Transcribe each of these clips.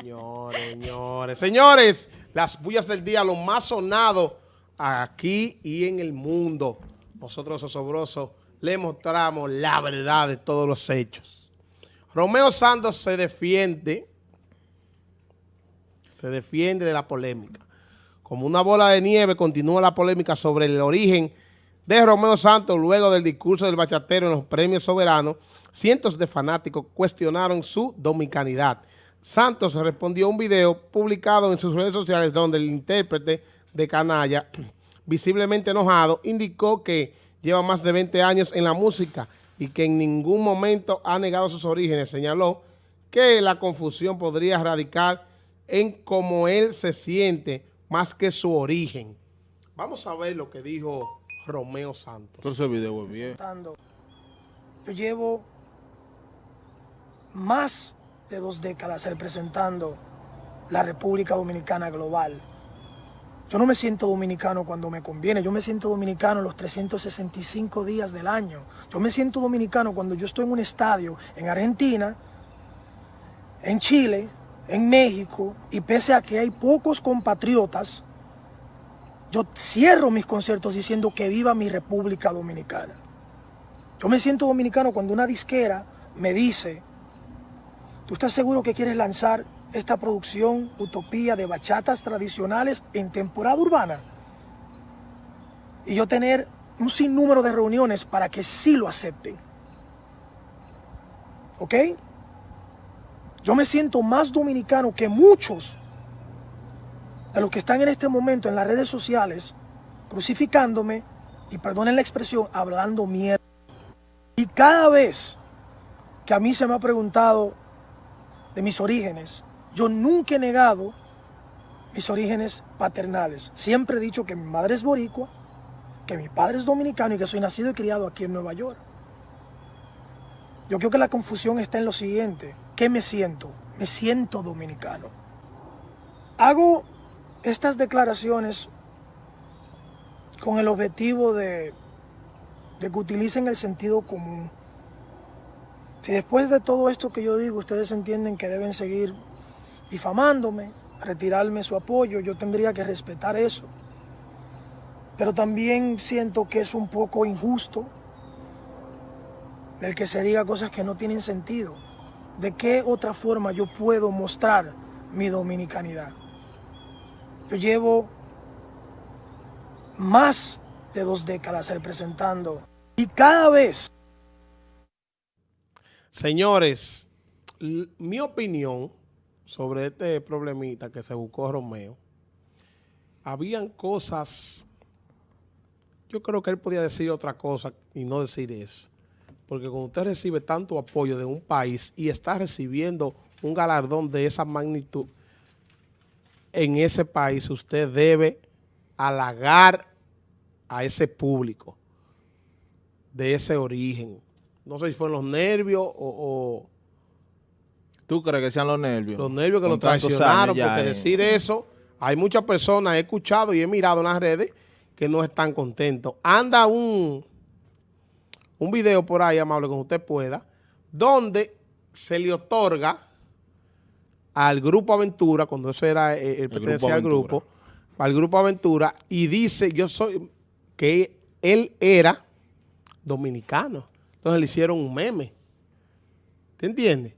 Señores, señores, señores, las bullas del día, lo más sonado aquí y en el mundo. Nosotros, osobrosos, le mostramos la verdad de todos los hechos. Romeo Santos se defiende, se defiende de la polémica. Como una bola de nieve continúa la polémica sobre el origen de Romeo Santos luego del discurso del bachatero en los premios soberanos. Cientos de fanáticos cuestionaron su dominicanidad Santos respondió a un video publicado en sus redes sociales donde el intérprete de Canalla, visiblemente enojado, indicó que lleva más de 20 años en la música y que en ningún momento ha negado sus orígenes. Señaló que la confusión podría radicar en cómo él se siente más que su origen. Vamos a ver lo que dijo Romeo Santos. ese video bien. Yo llevo más de dos décadas representando la República Dominicana global. Yo no me siento dominicano cuando me conviene, yo me siento dominicano los 365 días del año. Yo me siento dominicano cuando yo estoy en un estadio en Argentina, en Chile, en México, y pese a que hay pocos compatriotas, yo cierro mis conciertos diciendo que viva mi República Dominicana. Yo me siento dominicano cuando una disquera me dice ¿Tú estás seguro que quieres lanzar esta producción utopía de bachatas tradicionales en temporada urbana? Y yo tener un sinnúmero de reuniones para que sí lo acepten. ¿Ok? Yo me siento más dominicano que muchos de los que están en este momento en las redes sociales crucificándome y perdonen la expresión, hablando mierda. Y cada vez que a mí se me ha preguntado de mis orígenes, yo nunca he negado mis orígenes paternales. Siempre he dicho que mi madre es boricua, que mi padre es dominicano y que soy nacido y criado aquí en Nueva York. Yo creo que la confusión está en lo siguiente. ¿Qué me siento? Me siento dominicano. Hago estas declaraciones con el objetivo de, de que utilicen el sentido común si después de todo esto que yo digo, ustedes entienden que deben seguir difamándome, retirarme su apoyo, yo tendría que respetar eso. Pero también siento que es un poco injusto el que se diga cosas que no tienen sentido. ¿De qué otra forma yo puedo mostrar mi dominicanidad? Yo llevo más de dos décadas representando y cada vez Señores, mi opinión sobre este problemita que se buscó Romeo, habían cosas, yo creo que él podía decir otra cosa y no decir eso. Porque cuando usted recibe tanto apoyo de un país y está recibiendo un galardón de esa magnitud en ese país, usted debe halagar a ese público de ese origen no sé si fueron los nervios o, ¿Tú crees que sean los nervios? Los nervios que lo traicionaron, porque decir eso, hay muchas personas, he escuchado y he mirado en las redes que no están contentos. Anda un, un video por ahí, amable, como usted pueda, donde se le otorga al Grupo Aventura, cuando eso era eh, el, el pertenecía al grupo, al Grupo Aventura, y dice, yo soy, que él era dominicano. Entonces le hicieron un meme. ¿Te entiendes?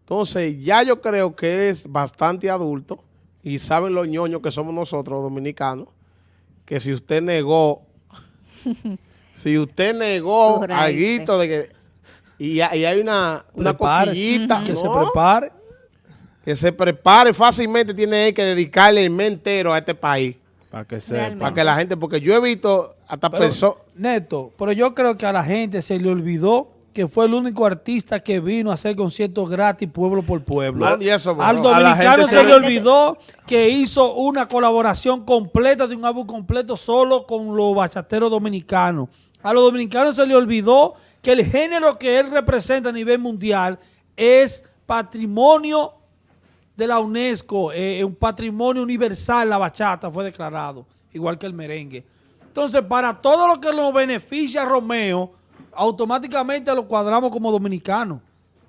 Entonces ya yo creo que es bastante adulto y saben los ñoños que somos nosotros los dominicanos, que si usted negó, si usted negó algo de que, y, hay una, una coquillita, que se prepare, que se prepare fácilmente, tiene que dedicarle el mes entero a este país. Para que sepa. Para que la gente, porque yo he visto hasta personas... Neto, pero yo creo que a la gente se le olvidó que fue el único artista que vino a hacer conciertos gratis pueblo por pueblo. Al dominicano se, le olvidó que hizo una colaboración completa de un álbum completo solo con los bachateros dominicanos. A los dominicanos se le olvidó que el género que él representa a nivel mundial es patrimonio de la UNESCO, eh, un patrimonio universal, la bachata fue declarado, igual que el merengue. Entonces, para todo lo que nos beneficia a Romeo, automáticamente lo cuadramos como dominicano.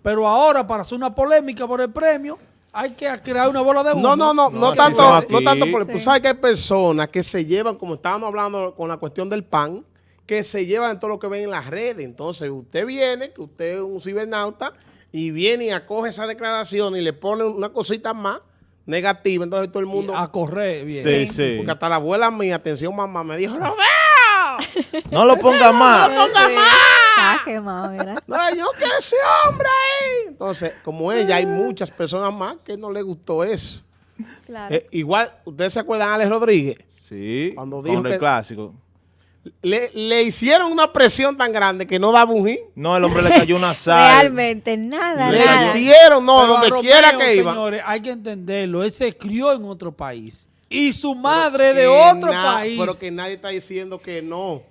Pero ahora, para hacer una polémica por el premio, hay que crear una bola de humo. No, no, no, no, tanto, no tanto por, Sí. tú sabes que hay personas que se llevan, como estábamos hablando con la cuestión del pan, que se llevan todo lo que ven en las redes. Entonces, usted viene, que usted es un cibernauta, y viene y acoge esa declaración y le pone una cosita más negativa. Entonces todo el mundo, a correr bien. Sí, sí. porque hasta la abuela mía, atención mamá, me dijo, no No lo ponga más. Está quemado, mira. No, yo quiero ese hombre ahí. Entonces, como ella, hay muchas personas más que no le gustó eso. Claro. Eh, igual, ¿ustedes se acuerdan de Alex Rodríguez? Sí, Cuando con dijo el que- clásico. Le, le hicieron una presión tan grande que no un hit. No, el hombre le cayó una sal. Realmente, nada, Le nada. hicieron, no, Pero donde Romeo, quiera que iba. señores, hay que entenderlo. Él se crió en otro país. Y su madre de otro país. Pero que nadie está diciendo que no.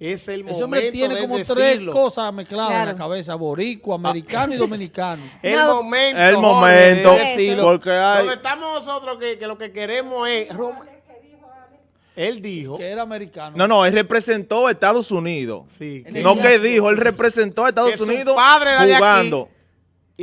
Es el Ese hombre tiene de como tres cosas mezcladas en la cabeza. Boricua, americano y dominicano. El No. momento. El Jorge, momento, de decirlo. porque hay- Donde estamos nosotros que, que lo que queremos es... Rom- Él dijo... Que era americano. No, no, él representó a Estados Unidos. Sí, que- No que dijo, él representó a Estados Que su Unidos padre era de aquí. jugando.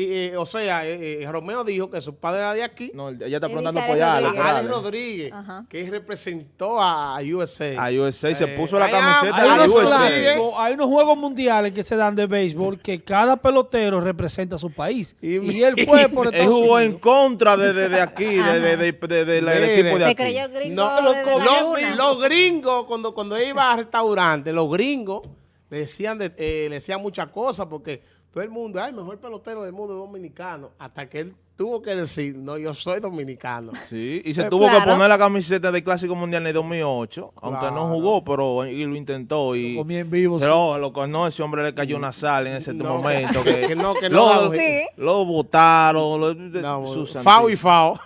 Y, eh, o sea, eh, eh, Romeo dijo que su padre era de aquí. No, ella está Él preguntando por Alex Alex. Rodríguez. Alex. Rodríguez, Ajá. que representó a USA. A USA, se Eh, puso la camiseta Hay unos, USA. Clásicos, hay unos juegos mundiales que se dan de béisbol que cada pelotero representa a su país. Y Y, él fue por Él Estados jugó en contra de, de, de aquí, de, de, de, de- de- la- del equipo de Se aquí. creyó gringo No, los, los gringos, cuando, cuando iba a restaurantes, los gringos le decían, de- eh, le decían muchas cosas porque todo el mundo, ay, mejor pelotero del mundo es dominicano. Hasta que él tuvo que decir, no, yo soy dominicano. Sí, y se Eh, tuvo que poner la camiseta del Clásico Mundial en el 2008, aunque no jugó, pero y lo intentó. Y, Lo comí en vivo, sí. Pero lo, no, ese hombre le cayó una sal en ese No, momento. que- Que, que no, que no lo, Sí. lo botaron. Lo, No, fao y fao.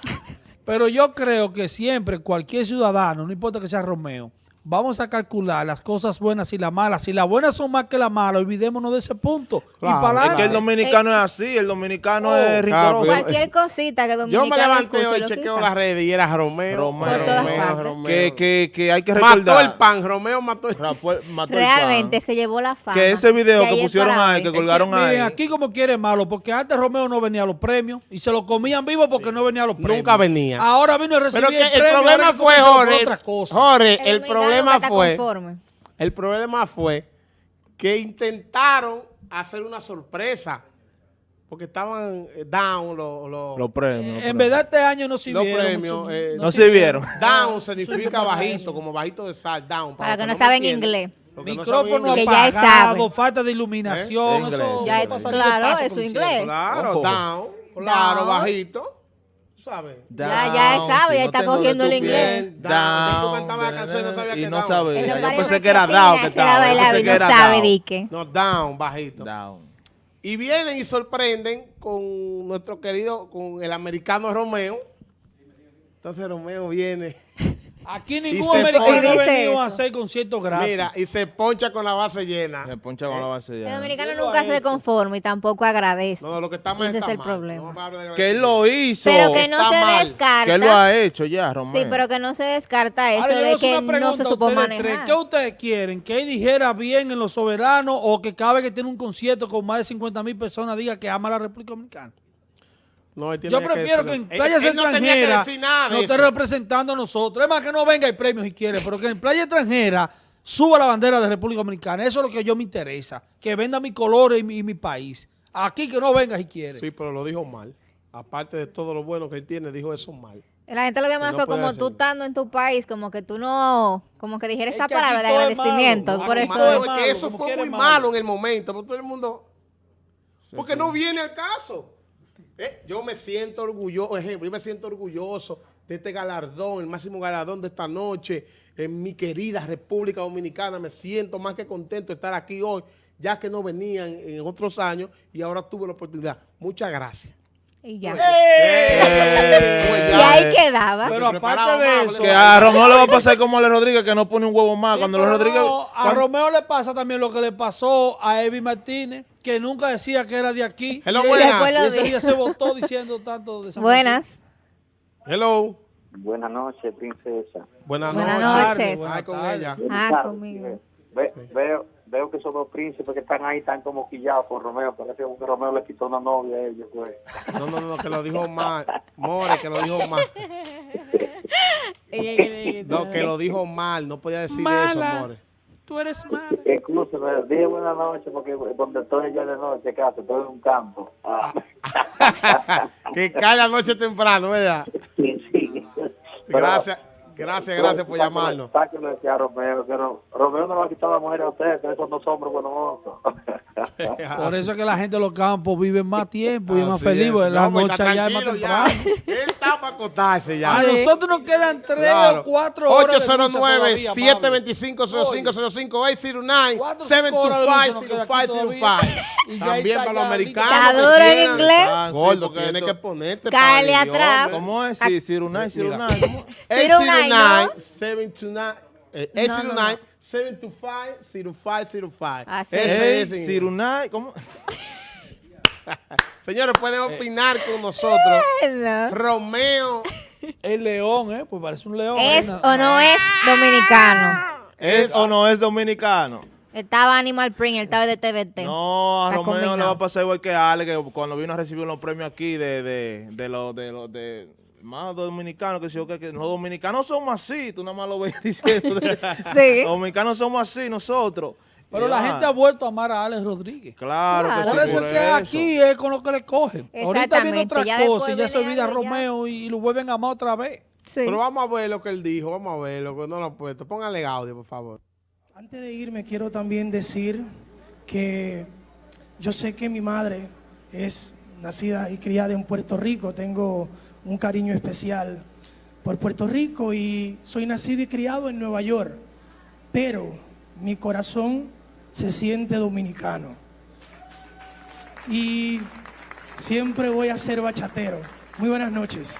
Pero yo creo que siempre cualquier ciudadano, no importa que sea Romeo, vamos a calcular las cosas buenas y las malas. Si las buenas son más que las malas, olvidémonos de ese punto. Claro, y para Es que adelante. el dominicano es así, el dominicano Oh, es claro, rincoroso. Cualquier cosita que Yo dominicano me levanté hoy, chequeo las redes y era Romeo. Romeo, Por todas partes. que, que, que hay que Mató recordar. el pan, Romeo mató el pan. Rafael mató el Realmente pan. se llevó la fama. Que ese video De que pusieron ahí, que Es que, colgaron ahí. miren, aquí como quiere malo, porque antes Romeo no venía a los premios y se lo comían vivo porque no venía a los premios. Nunca venía. Ahora vino a recibir Pero que el el premio. problema fue, Jorge. Jorge, El dominicano problema no está fue, conforme. el problema fue que intentaron hacer una sorpresa porque estaban eh, down los, los- Los premios. los En verdad este año no los sirvieron. premios. mucho- eh, No sirvieron. Down significa bajito, como bajito de sal, down. Para que no saben entienden, inglés. no Micrófono ya apagado, falta de iluminación. ¿Eh? Eso Ya, de claro, eso inglés. Claro, Ojo. down, claro, Down. bajito, ¿sabes? Ya, ya sabe, ya no está cogiendo el inglés. Down. La canción no sabías Y que no down. sabía. Eso Yo pensé que era down que estaba. Yo pensé que era sabe, down. No, down, bajito. Down. Y vienen y sorprenden con nuestro querido, con el americano Romeo. Entonces Romeo viene, Aquí ningún se americano ha venido a hacer conciertos gratis. mira, y se poncha con la base llena. Me poncha con la base El dominicano ¿Quién lo nunca se conforma y tampoco agradece. No, lo que está mal Ese está es el mal. problema. No Que él lo hizo. Pero que no Está se mal. descarta. Que él lo ha hecho ya, Romeo. Sí, pero que no se descarta eso Ahora, de que no se supo tres. manejar. ¿Qué ustedes quieren? ¿Que él dijera bien en los soberanos o que cada vez que tiene un concierto con más de 50 mil personas diga que ama a la República Dominicana? No, él tiene Yo prefiero que en Él- playas él no extranjeras no esté representando a nosotros. Es más, que no venga y premios si quiere, pero que en playa extranjera suba la bandera de República Dominicana. Eso es lo que yo me interesa. Que venda mi color y mi, y mi país. Aquí que no venga si quiere. Sí, pero lo dijo mal. Aparte de todo lo bueno que él tiene, dijo eso mal. La gente lo ve más no fue como tú estando en tu país, como que tú no, como que dijeras Es esa que palabra de agradecimiento. malo. Por eso es malo, que eso fue muy malo. malo en el momento, pero todo el mundo... Porque no viene al caso. Eh, yo me siento orgulloso, ejemplo, yo me siento orgulloso de este galardón, el máximo galardón de esta noche, en mi querida República Dominicana. Me siento más que contento de estar aquí hoy, ya que no venían en otros años y ahora tuve la oportunidad. Muchas gracias. y ya. Eh, Pues Y ahí quedaba. Pero aparte de eso, Que a Romeo le va a pasar como a Ale Rodríguez, que no pone un huevo más. Sí, Cuando los Rodríguez. no, a Romeo le pasa también lo que le pasó a Evi Martínez, que nunca decía que era de aquí. Hello, y buenas. Después lo y ese día se votó diciendo tanto de San Buenas. Hello. Buenas noches, princesa. Buenas, Buenas noches. noches. Ay, con Buenas ella. Ah, conmigo. Ve- veo, veo que esos dos príncipes que están ahí están como quillados por Romeo. Parece que Romeo le quitó una novia a ellos, pues. No, no, no, que lo dijo mal. More, que lo dijo mal. No, que lo dijo mal. No podía decir eso, More. Tú eres mala. Incluso me dije buenas noches porque donde estoy yo de noche, casa, estoy en un campo. Ah. que cae la noche temprano, ¿verdad? Sí, sí. Gracias, gracias, gracias por llamarnos. Sáquenlo decía Romeo, que no- Romeo no le va a quitar la mujer a usted, que esos dos hombres buenos. Por eso es que la gente de los campos vive más tiempo y es más feliz, es. porque la No, pues, noche ya es más tranquilo ya. temprano. Él está para acostarse ya. A nosotros nos quedan tres Claro. o cuatro horas. de lucha 809 todavía, 725 0505 809 Cuatro, cinco horas de lucha nos 725 queda aquí 0505 Y ya También está para los americanos. Está que duro en inglés. Ah, Gordo, porque tienes que ponerte el atrás. ¿Cómo es? Sí, Cirunay, Cirunay. ¿cómo? 809 ¿no? 729 eh, No, no, 809 725 0505 Así es en- Cirunay, ¿cómo? Señores, pueden opinar con nosotros. No. Romeo El león, ¿eh? Pues parece un león. ¿Es ¿eh? o no es dominicano? ¿Es o no es dominicano? Estaba Animal Print, él estaba de TVT. No, a Está Romeo le va a pasar igual que a Ale, que cuando vino a recibir los premios aquí de, de, de los de los de más dominicanos, que si yo que, que los dominicanos somos así, tú nada más lo ves diciendo. Sí. Los dominicanos somos así, nosotros. Pero la gente ha vuelto a amar a Alex Rodríguez. Claro, que sí, Por eso por es que eso. aquí es con lo que le cogen. Ahorita viene otra ya cosa y ya se olvida. Romeo y, y lo vuelven a amar otra vez. Sí. Pero vamos a ver lo que él dijo, vamos a ver lo que no lo ha puesto. Póngale audio, por favor. Antes de irme, quiero también decir que yo sé que mi madre es nacida y criada en Puerto Rico. Tengo un cariño especial por Puerto Rico y soy nacido y criado en Nueva York. Pero mi corazón se siente dominicano. Y siempre voy a ser bachatero. Muy buenas noches.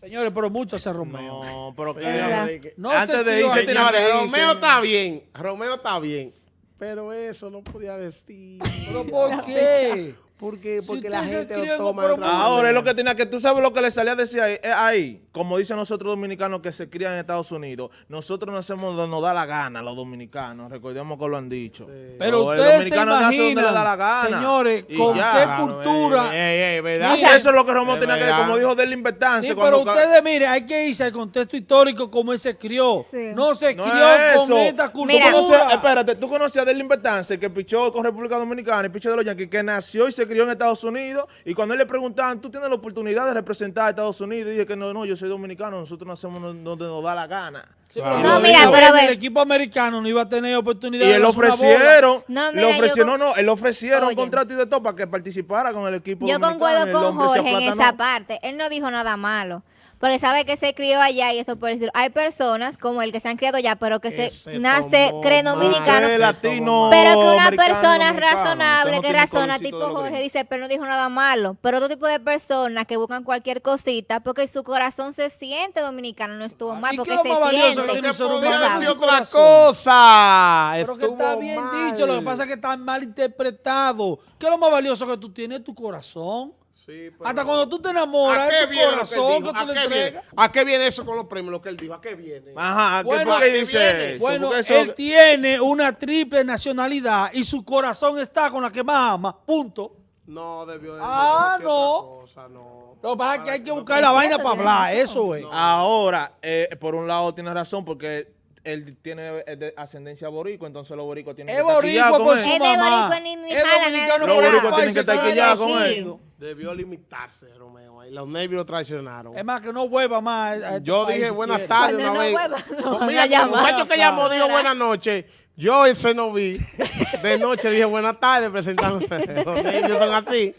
Señores, pero mucho hace Romeo. No, pero que. No antes se de irse Señores, irse. Romeo está bien. Romeo está bien. Pero eso no podía decir. ¿Pero por qué? Porque, porque la gente lo en toma mundo. Ahora es lo que tenía que tú sabes lo que le salía a decir ahí, eh, ahí, como dicen nosotros dominicanos que se crían en Estados Unidos, nosotros no hacemos donde nos da la gana los dominicanos, recordemos que lo han dicho. Pero el ustedes se le da la imaginan, gana. señores, Y con ya. qué Claro, cultura. ey, ey, ey, ¿verdad? Y eso es lo que Romeo Es tenía que verdad. como dijo Derlin Bertance. Sí, pero ustedes, mire, hay que irse al contexto histórico como él se crió. Sí. No se No crió es con esta ¿Tú Mira. conoces- cultura. espérate, tú conocías a Derlin Bertance, que pichó con República Dominicana y pichó de los Yankees, que nació y se crió en Estados Unidos. Y cuando él le preguntaban, ¿tú tienes la oportunidad de representar a Estados Unidos? Y dije que no, no, yo soy dominicano, nosotros nacemos donde nos da la gana. Sí, pero Y No, lo mira, dijo. pero a ver. El equipo americano no iba a tener oportunidad Y él ofrecieron, No, le mira, yo ofrecieron, no, no, él ofrecieron Oye. contrato y de todo para que participara con el equipo Yo concuerdo con Jorge en esa parte. Él no dijo nada malo. Porque sabe que se crió allá y eso por decir. Hay personas como el que se han criado allá, pero que Que se, nace, creen mal. dominicano. Latino, Pero que una persona razonable, no que razona, tipo Jorge, dice, pero no dijo nada malo. Pero otro tipo de personas que buscan cualquier cosita porque su corazón se siente dominicano, no estuvo mal, ¿Y porque qué es lo se más valioso que siente. otra cosa. Pero que está bien mal. dicho, lo que pasa es que está mal interpretado. ¿Qué es lo más valioso que tú tienes? Tu corazón. Sí, pero- Hasta cuando tú te ¿A enamoras, qué es tu viene que corazón que ¿A tú le qué viene? entregas. ¿A qué viene eso con los premios? Lo que él dijo, ¿a qué viene? Ajá, ¿qué- Bueno, ¿por qué ¿a qué dice viene? eso? Bueno, eso- él tiene una triple nacionalidad y su corazón está con la que más ama. Punto. No, debió de Ah, no. otra cosa, no. Lo que pasa es que hay que buscar la vaina para hablar. Eso es. Ahora, eh, por un lado tiene razón porque él tiene eh, de ascendencia boricua, entonces los boricos tienen Es que estar quillados boricua con él. su Es de boricua ni- ni jala. Los boricuas tienen que estar quillados con él. Debió limitarse, Romeo. Y los nervios lo traicionaron. Es más, que no vuelva más. a este Yo dije buenas tardes una no vez. vuelva, no Pues van mira, el muchacho que llamó dijo buenas noches. Yo el Cenoví de noche dije buenas tardes presentando. Los nervios son así.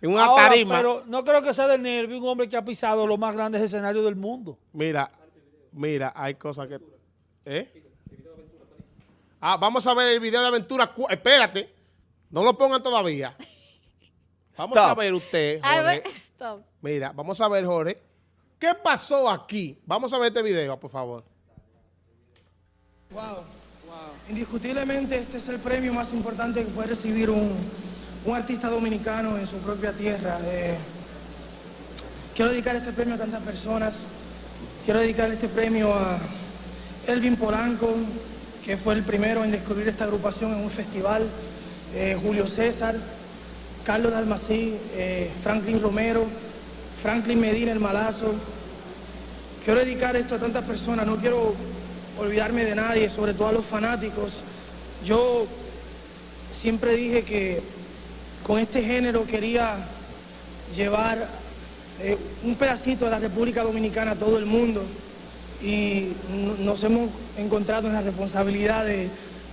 En una Ahora, tarima. Pero no creo que sea de nervio un hombre que ha pisado los más grandes escenarios del mundo. Mira, mira, hay cosas que... ¿Eh? Ah, vamos a ver el video de aventura. Espérate, no lo pongan todavía. Vamos a ver usted, A Jorge. ver, stop. Mira, vamos a ver, Jorge. ¿Qué pasó aquí? Vamos a ver este video, por favor. Wow, Indiscutiblemente este es el premio más importante que puede recibir un, un artista dominicano en su propia tierra. Eh, quiero dedicar este premio a tantas personas Quiero dedicar este premio a Elvin Polanco, que fue el primero en descubrir esta agrupación en un festival, eh, Julio César, Carlos Dalmací, eh, Franklin Romero, Franklin Medina, el malazo. Quiero dedicar esto a tantas personas, no quiero olvidarme de nadie, sobre todo a los fanáticos. Yo siempre dije que con este género quería llevar eh, un pedacito de la República Dominicana a todo el mundo y nos hemos encontrado en la responsabilidad de,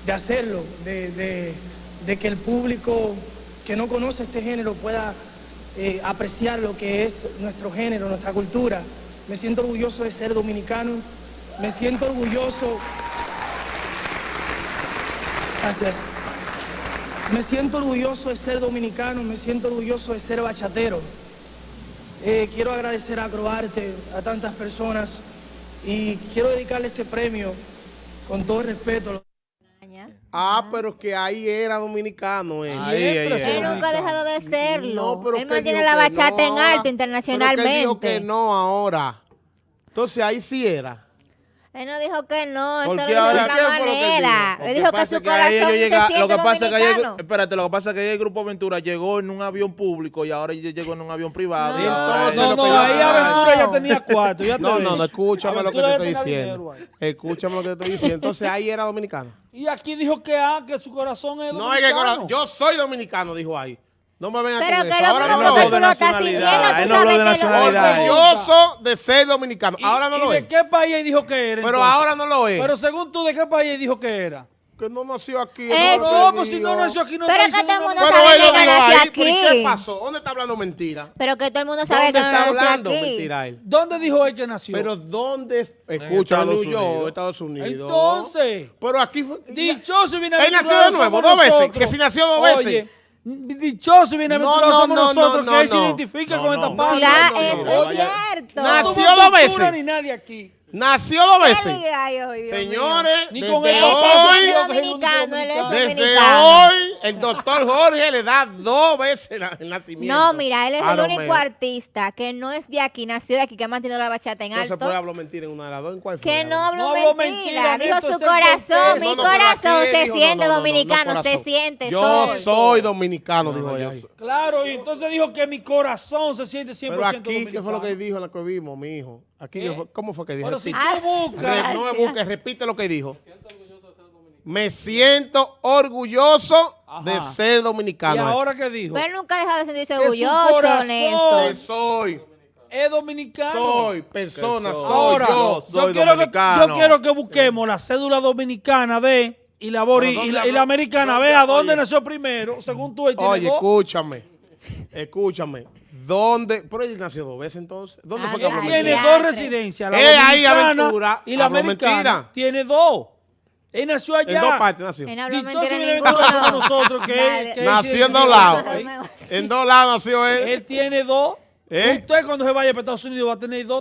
de hacerlo, de, de- que el público que no conoce este género pueda eh, apreciar lo que es nuestro género, nuestra cultura. Me siento orgulloso de ser dominicano, me siento orgulloso... Gracias. Me siento orgulloso de ser dominicano, me siento orgulloso de ser bachatero. Eh, quiero agradecer a Acroarte, a tantas personas, y quiero dedicarle este premio con todo respeto. Ah, pero que ahí era dominicano él. Ahí, ahí, Él nunca ha dejado de serlo. No, pero él que mantiene la que bachata en alto Pero internacionalmente. que él dijo que no ahora. Entonces ahí sí era. Él no dijo que no, eso lo dijo de otra ¿qué fue lo que manera. Él dijo que su corazón se llega- siente lo que pasa es que ayer- dominicano. espérate, lo que pasa es que ayer el Grupo Aventura llegó en un avión público y ahora ya llegó en un avión privado. No. Y entonces No, no, ahí Aventura ya tenía. Ya te No, no, no, escúchame lo que te estoy diciendo. Escúchame lo que te estoy diciendo. Entonces ahí era dominicano. Y aquí dijo que, ah, que su corazón es No, es que dominicano. cora- yo soy dominicano, dijo ahí. No me vengan Pero con que eso. Ahora no que lo tú de lo estás sintiendo, él tú no sabes de que nacionalidad. Orgulloso de ser dominicano. ¿Y- Ahora no y lo de es. qué país él dijo que era? Pero entonces? ahora no lo es. Pero según tú, ¿de qué país él dijo que era? que no nació aquí. Eh, No, pues si no nació aquí, no Pero está que todo el mundo sabe él que no dijo nació ahí. ¿pero ¿y aquí. qué pasó? ¿Dónde está hablando mentira? Pero que todo el mundo sabe ¿Dónde que no está nació hablando aquí. mentira él? ¿Dónde dijo él que nació? Pero ¿dónde? es- Escucha, Estados New Unidos. York, Estados Unidos. Entonces, Pero aquí fue... dichoso y Él bienaventurado nació de nuevo, dos veces, que si nació dos veces. Dichoso y bienaventurado No, no, somos no, nosotros, no, que él se no. identifica No, con no. esta parte. Claro, no, no, eso no, es vaya. cierto. Nació dos veces. ni nadie aquí. Nació dos ¿Qué veces. hoy, Dios mío? Señores, Ni desde con el hoy, es Hoy- dominicano, él es Desde hoy, el doctor Jorge le da dos veces el nacimiento. No, mira, él es a el único artista que no es de aquí, nació de aquí, que ha mantenido la bachata en No se alto. puede hablar mentira en una de las dos. ¿En cuál fue? Que no habló No mentira, mentira, dijo su corazón, mi corazón se siente no, no, no, dominicano, no, se siente, Yo soy. dominicano, No, dijo ella. Claro, y entonces dijo que mi corazón se siente 100% Pero aquí, dominicano. ¿qué fue lo que dijo en la que vimos, mi hijo? Aquí. ¿cómo fue que dijo? Pero si Repite. tú buscas... No me busques, repite lo que dijo. Me siento orgulloso Ajá. de ser dominicano. ¿Y ahora qué dijo? Pero él nunca ha dejado de sentirse orgulloso, Néstor. Soy, Es dominicano. soy persona, soy. soy Ahora, yo. soy yo, quiero que, yo quiero que busquemos la cédula dominicana de y la, bori- y ¿dónde la, y la americana. ¿Dónde? Vea dónde Oye. nació primero. Según tú, él tiene Oye, dos. escúchame. Escúchame. ¿Dónde? Pero él nació dos veces entonces. ¿Dónde Ah, fue que tiene dos residencias. La Eh, ahí, dominicana aventura, y la americana. mentira. Tiene dos. Él nació allá. En dos partes nació. Él Dichoso bienaventurado somos nosotros que, Dale. que él Nació en dos lados. En dos lados nació él. Él tiene dos. ¿Eh? Usted cuando se vaya para Estados Unidos va a tener dos.